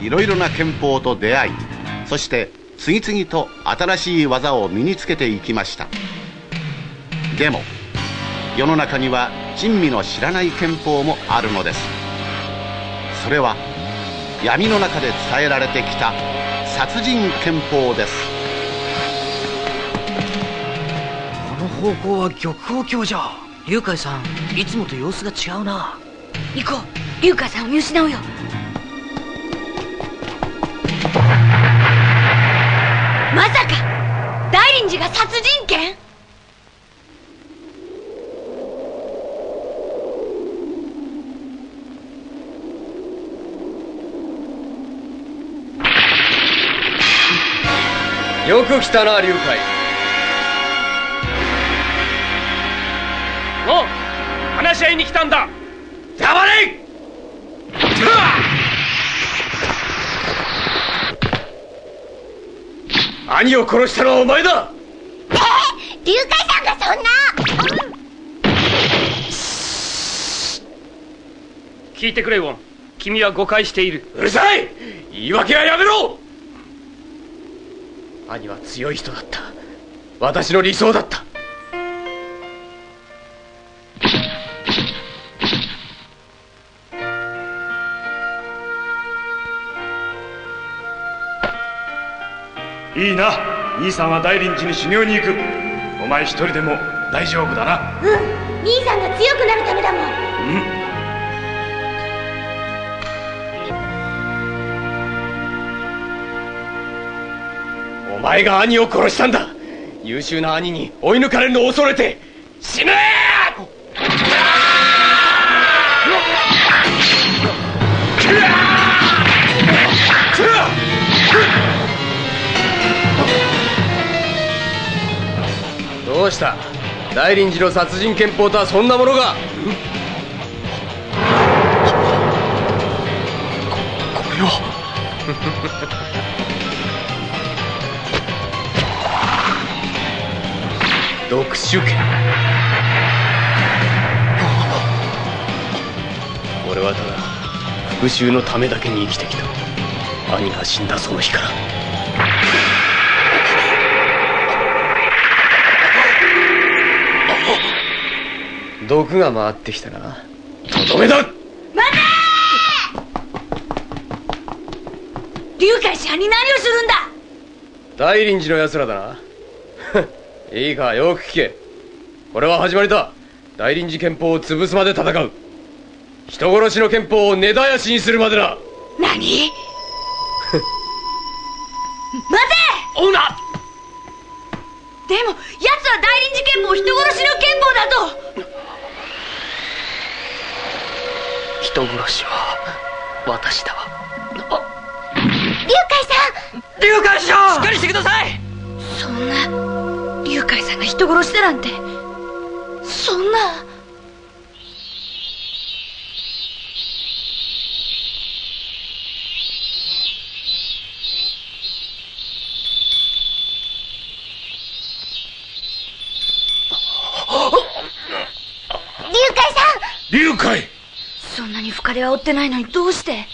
はいろいろな憲法と出会いそして次々と新しい技を身につけていきました。でも世の中には珍味の知らない憲法もあるのです。それは闇の中で伝えられてきた殺人憲法です。この方向は玉宝橋じゃ。龍海さんいつもと様子が違うな。行こう。龍海さんを見失うよまさか大臨寺が殺人剣？よく来たな龍海。おう話し合いに来たんだ。黙れ兄を殺したのはお前だ！え龍海さんがそんな。聞いてくれウォン。君は誤解している。うるさい！言い訳はやめろ！兄は強い人だった。私の理想だったいいな。兄さんは大臨寺に修行に行く。お前一人でも大丈夫だな。うん。兄さんが強くなるためだもん。うん。お前が兄を殺したんだ。優秀な兄に追い抜かれるのを恐れて死ねどうした。大臨寺の殺人憲法とはそんなものが。これを。読書権俺はただ復讐のためだけに生きてきた。兄が死んだその日から毒が回ってきたな。とどめだ龍海さんに何をするんだ？大臨寺の奴らだな。いいかよく聞け。これは始まりだ。大臨寺憲法を潰すまで戦う。人殺しの憲法を根絶やしにするまでだ。何？待て！オーナでも奴は大臨寺憲法人殺しの憲法だと人殺しは私だわ。龍海さん！龍海師匠しっかりしてください！そんな龍海さんが人殺しだなんて。そんな。龍海さん！龍海に深手は負ってないのにどうして？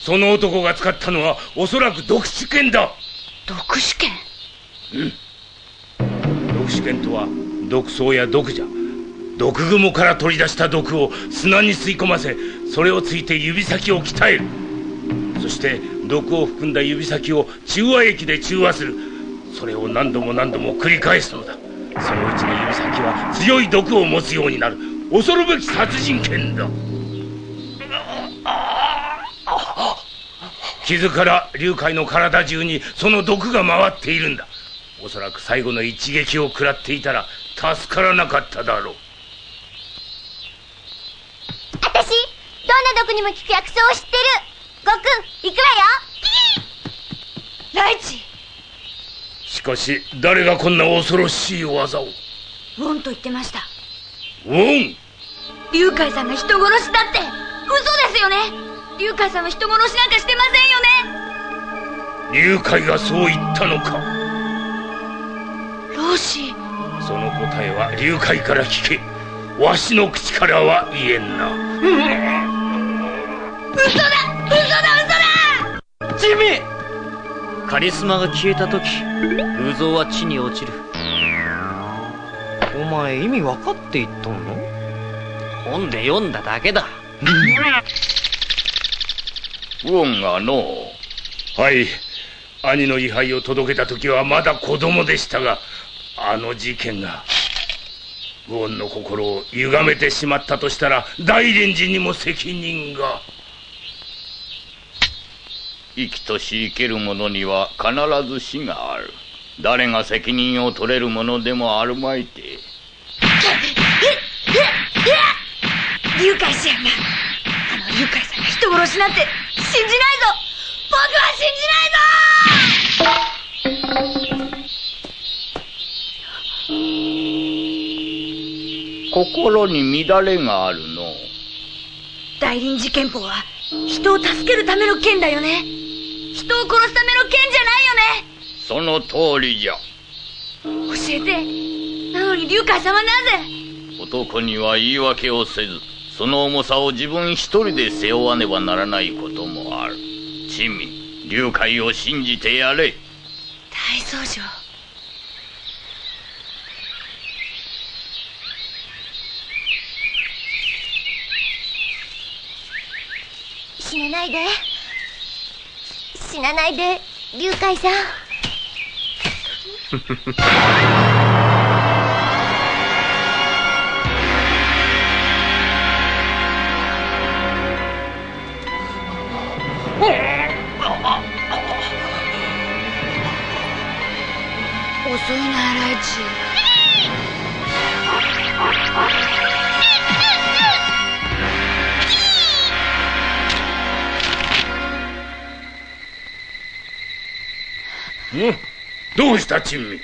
その男が使ったのはおそらく毒死剣だ。毒試験毒死剣とは毒草や毒蛇毒蜘蛛から取り出した毒を砂に吸い込ませそれをついて指先を鍛える。そして毒を含んだ指先を中和液で中和する。それを何度も何度も繰り返すのだ。そのうちに指先は強い毒を持つようになる。恐るべき殺人剣だ傷から龍海の体中にその毒が回っているんだ。おそらく最後の一撃を食らっていたら助からなかっただろう。私どんな毒にも効く薬草を知ってる。ごくん行くわよ。ライチ。しかし誰がこんな恐ろしい技を？ウォンと言ってました。ウォン龍海さんが人殺しだって。嘘ですよね。龍海さんは人殺しなんかしてませんよね龍海がそう言ったのか？ローシーその答えは龍海から聞け。わしの口からは言えんな。嘘だ！嘘だ！嘘だ！ジミー！カリスマが消えた時偶像は地に落ちる。お前意味分かって言っとんの？本で読んだだけだ。ウォンがのはい兄の位牌を届けた時はまだ子供でしたがあの事件がウォンの心を歪めてしまったとしたら大連寺にも責任が。生きとし生ける者には必ず死がある。誰が責任を取れるものでもあるまいて。龍海氏やんなあの龍海さんが人殺しなんて信じないぞ。僕は信じないぞ心に乱れがあるの。大臨時憲法は人を助けるための剣だよね。人を殺すための剣じゃないよね。その通りじゃ。教えて。なのに龍海さんはなぜ？男には言い訳をせずその重さを自分一人で背負わねばならないこともある。珍味龍海を信じてやれ。大僧正死なないで。死なないで龍海さん遅いなライチうん。どうした珍味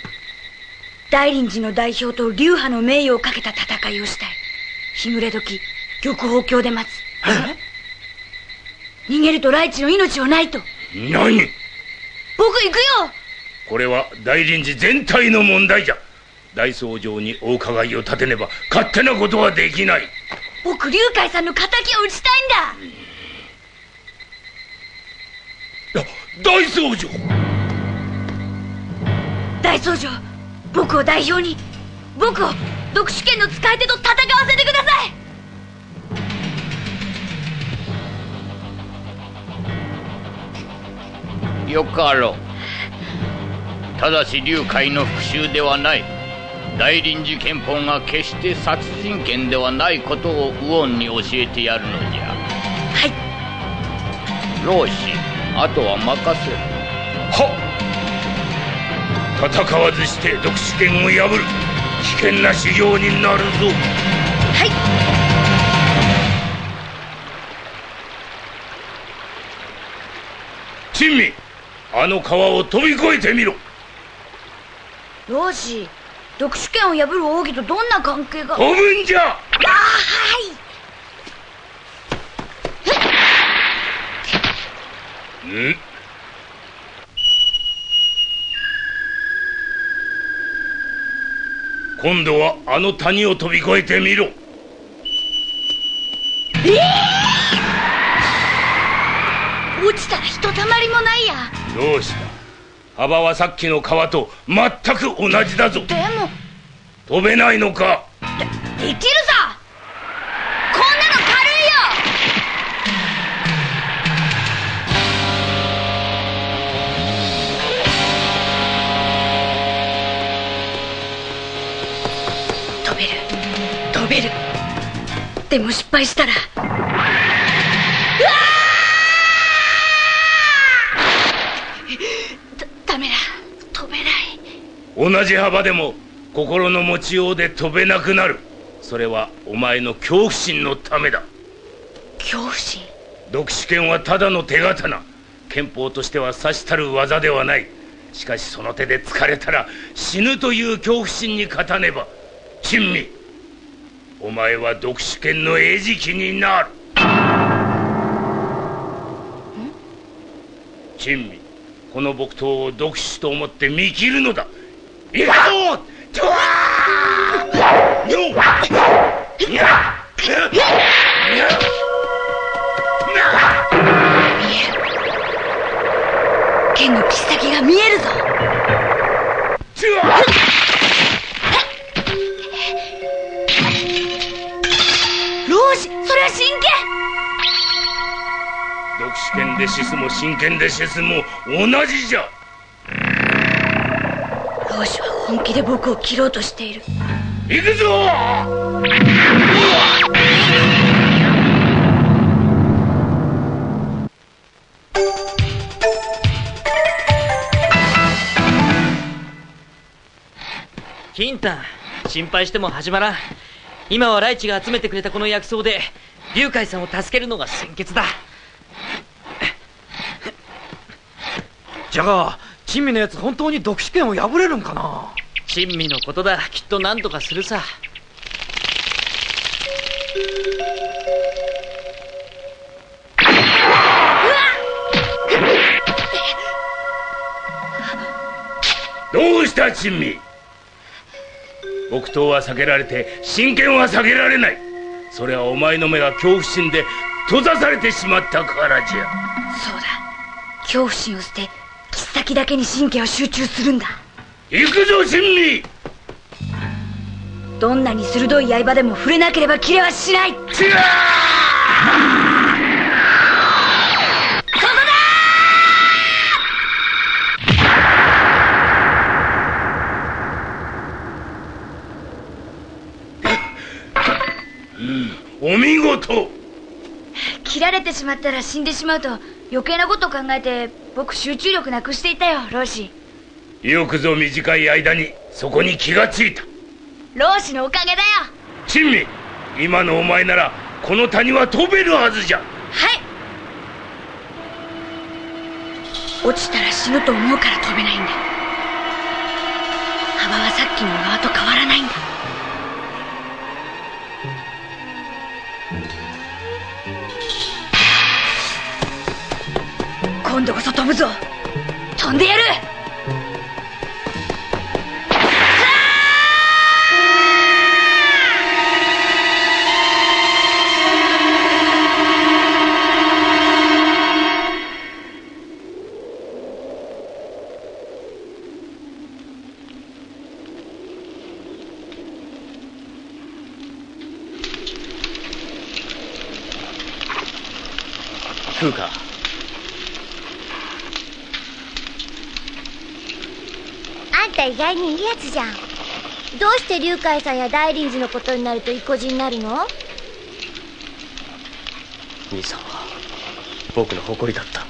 大臨寺の代表と流派の名誉をかけた戦いをしたい。日暮れ時玉宝橋で待つ。逃げるとライチの命はないと。何？僕行くよこれは大臨寺全体の問題じゃ。大僧正にお伺いを立てねば勝手なことはできない。僕龍海さんの敵を討ちたいんだ。大僧正大僧正僕を代表に僕を読書権の使い手と戦わせてください。よかろうただし龍海の復讐ではない。大臨時憲法が決して殺人権ではないことをウォンに教えてやるのじゃ。はい。老子あとは任せる。は戦わずして読書権を破る。危険な修行になるぞ。はい。珍味あの川を飛び越えてみろ老子読書権を破る奥義とどんな関係が？飛ぶんじゃあはい！ん？今度はあの谷を飛び越えてみろ。落ちたらひとたまりもないや。どうした？幅はさっきの川と全く同じだぞ。でも。飛べないのか？できるさこんなの軽いよ！飛べる。飛べる。でも失敗したら同じ幅でも心の持ちようで飛べなくなる。それはお前の恐怖心のためだ。恐怖心？読書剣はただの手刀。憲法としてはさしたる技ではない。しかしその手で疲れたら死ぬという恐怖心に勝たねば。珍味。お前は読書剣の餌食になる。珍味。この木刀を読書と思って見切るのだ剣の先が見えるぞ。老子それは真剣？剣でシスも真剣でシスも同じじゃは本気で僕を切ろうとしている。行くぞ！金丹心配しても始まらん。今はライチが集めてくれたこの薬草で龍海さんを助けるのが先決だ。じゃあ珍味のやつ本当に読書権を破れるんかな？珍味のことだ。きっと何とかするさ。どうした珍味？木刀は避けられて真剣は避けられない。それはお前の目が恐怖心で閉ざされてしまったからじゃ。そうだ。恐怖心を捨て先だけに神経を集中するんだ。行くぞ珍味どんなに鋭い刃でも触れなければ切れはしない。ここだ！お見事切られてしまったら死んでしまうと余計なことを考えて僕集中力なくしていたよ老子よくぞ短い間にそこに気がついた。老子のおかげだよ。珍味今のお前ならこの谷は飛べるはずじゃ。はい。落ちたら死ぬと思うから飛べないんだ。幅はさっきの小川と変わらないんだ今度こそ飛ぶぞ。飛んでやる。食うかあんた意外にいいやつじゃん。どうして龍海さんや大林寺のことになると意固地になるの？兄さんは僕の誇りだった。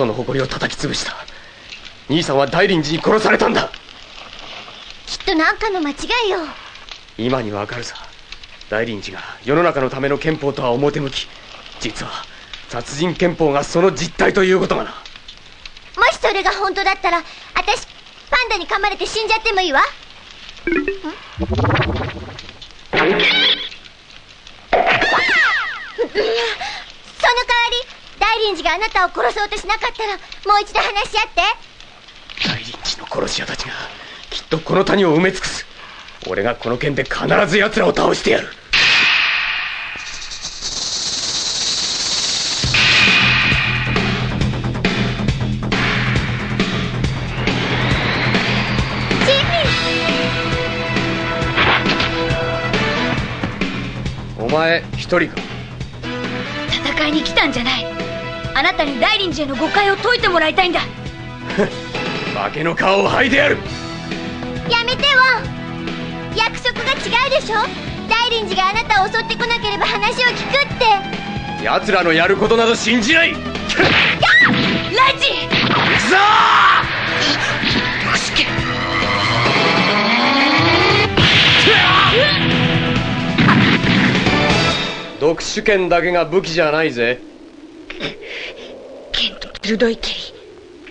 その誇りを叩き潰した。兄さんは大臨寺に殺されたんだ。きっと何かの間違いよ。今にわかるさ。大臨寺が世の中のための憲法とは表向き。実は殺人憲法がその実態ということがな。もしそれが本当だったら私パンダに噛まれて死んじゃってもいいわ。ん？その代わり大臨寺があなたを殺そうとしなかったらもう一度話し合って。大臨寺の殺し屋たちがきっとこの谷を埋め尽くす。俺がこの剣で必ず奴らを倒してやる。お前一人か？戦いに来たんじゃないあなたに大臨寺への誤解を解いてもらいたいんだ。化けの皮を剥いでやる。やめてわ約束が違うでしょ。大臨寺があなたを襲ってこなければ話を聞くって。奴らのやることなど信じない。ライチさあ！読書剣だけが武器じゃないぜ。剣鋭い蹴り。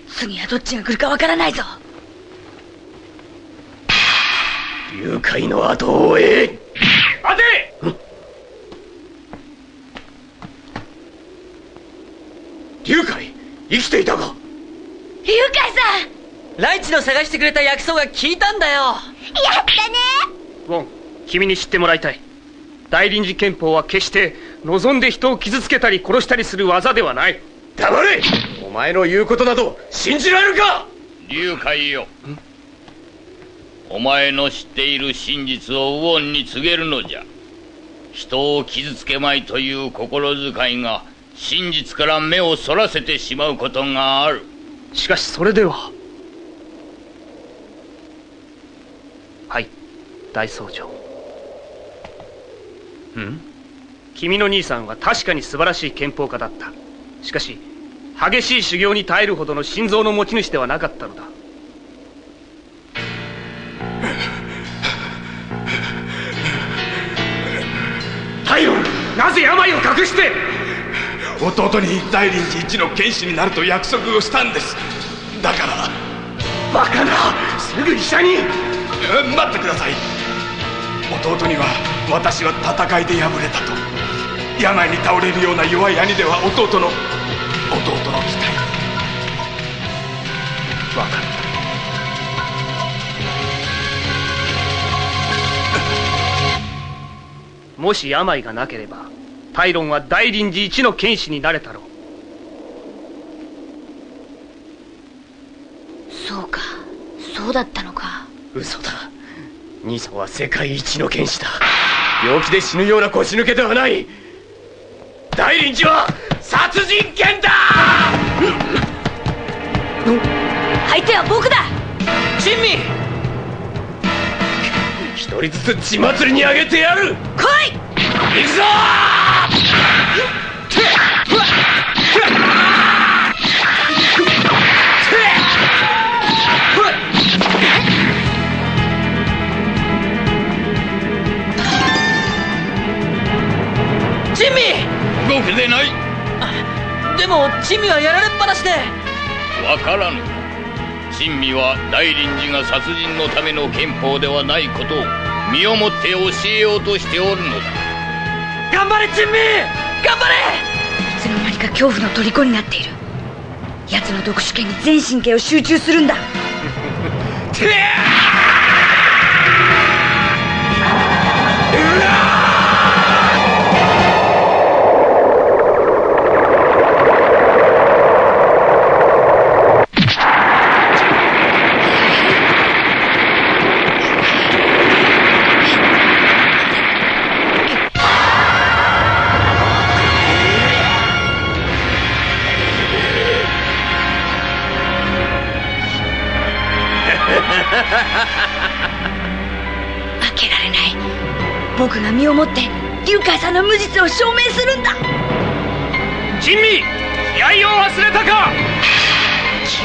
次はどっちが来るかわからないぞ。誘拐の後を追え。待て！龍海生きていたか？誘拐さん！ライチの探してくれた薬草が効いたんだよ。やったね！ウォン君に知ってもらいたい。大臨時憲法は決して望んで人を傷つけたり殺したりする技ではない。黙れお前の言うことなど信じられるか？龍海よ。お前の知っている真実をウォンに告げるのじゃ。人を傷つけまいという心遣いが真実から目をそらせてしまうことがある。しかしそれでは。はい大僧正ん？君の兄さんは確かに素晴らしい憲法家だった。しかし激しい修行に耐えるほどの心臓の持ち主ではなかったのだ。太陽なぜ病を隠して？弟に大臨時一の剣士になると約束をしたんです。だから。バカなすぐ医者に。え待ってください。弟には私は戦いで敗れたと。病に倒れるような弱い兄では弟の弟の期待。分かったもし病がなければタイロンは大臨時一の剣士になれたろう。そうか。そうだったのか。嘘だ。兄さんは世界一の剣士だ。病気で死ぬような腰抜けではない。大臨時は殺人剣だ！相手は僕だ！珍味一人ずつ血祭りにあげてやる！来い珍味はやられっぱなしで。わからぬ。珍味は大臨時が殺人のための憲法ではないことを身をもって教えようとしておるのだ。頑張れ珍味。頑張れ。いつの間にか恐怖の虜になっている。奴の読書権に全神経を集中するんだ。負 けをもって龍海さんの無実を証明するんだ。珍味気合を忘れたか。気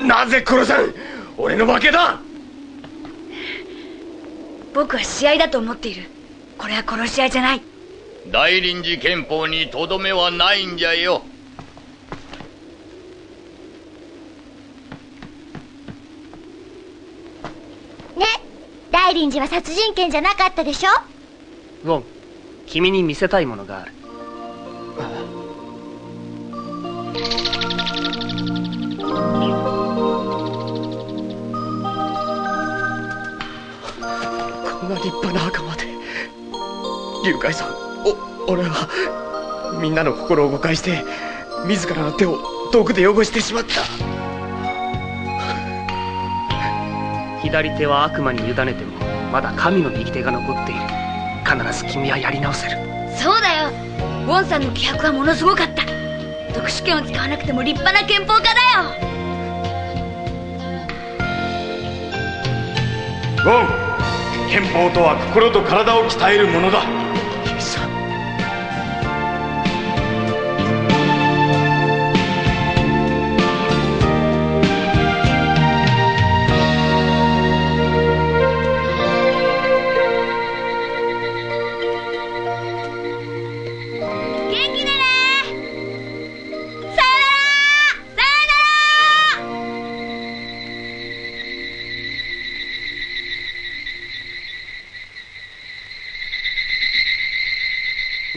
合なぜ殺さん俺の負けだ。僕は試合だと思っているこれは殺し合いじゃない。大臨時憲法にとどめはないんじゃよ。ね。大臨時は殺人剣じゃなかったでしょ？ウォン君に見せたいものがある。こんな立派な龍海さん。お俺はみんなの心を誤解して自らの手を毒で汚してしまった。左手は悪魔に委ねてもまだ神の右手が残っている。必ず君はやり直せる。そうだよ。ウォンさんの気迫はものすごかった。特殊権を使わなくても立派な憲法家だよ。ゴン憲法とは心と体を鍛えるものだ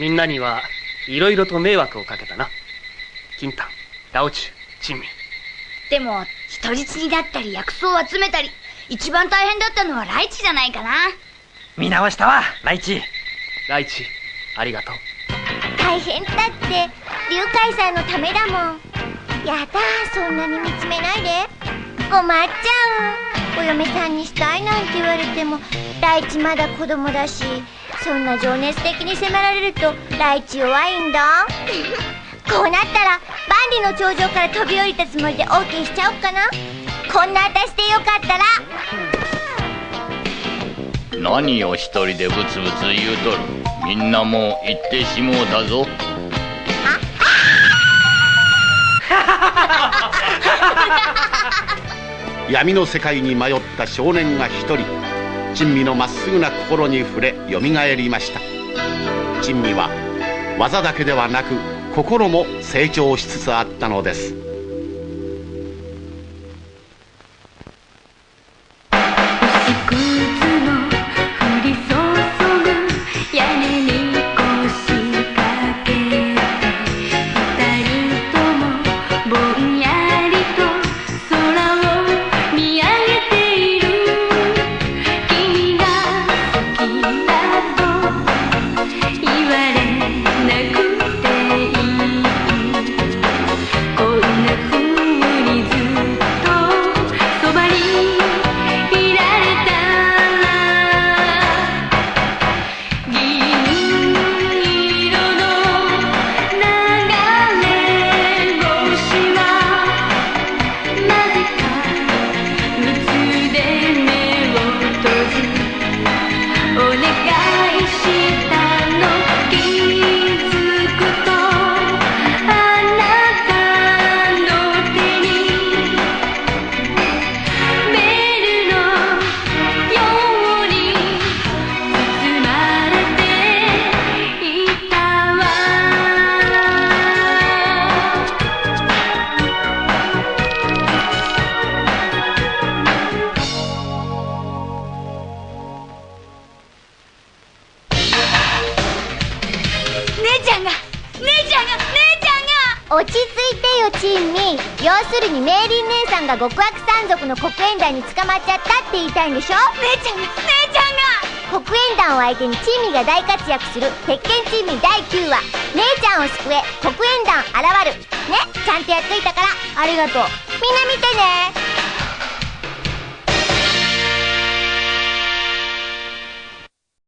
みんなにはいろいろと迷惑をかけたな。金丹ラオチュ珍味。でも人質になったり薬草を集めたり一番大変だったのはライチじゃないかな。見直したわライチ。ライチありがとう。大変だって龍海さんのためだもん。やだそんなに見つめないで。困っちゃう。お嫁さんにしたいなんて言われてもライチまだ子供だしそんな情熱的に迫られるとライチ弱いんだ。こうなったら万里の頂上から飛び降りたつもりで OK しちゃおっかな。こんな私でよかったら。何を一人でブツブツ言うとる。みんなもう行ってしもうたぞ。闇の世界に迷った少年が一人珍味のまっすぐな心に触れよみがえりました。珍味は技だけではなく心も成長しつつあったのです。極悪山賊の黒煙団に捕まっちゃったって言いたいんでしょ？姉ちゃんが姉ちゃんが！黒煙団を相手にチンミが大活躍する鉄拳チンミ第9話。姉ちゃんを救え黒煙団現る。ねちゃんとやっといたから。ありがとう。みんな見てね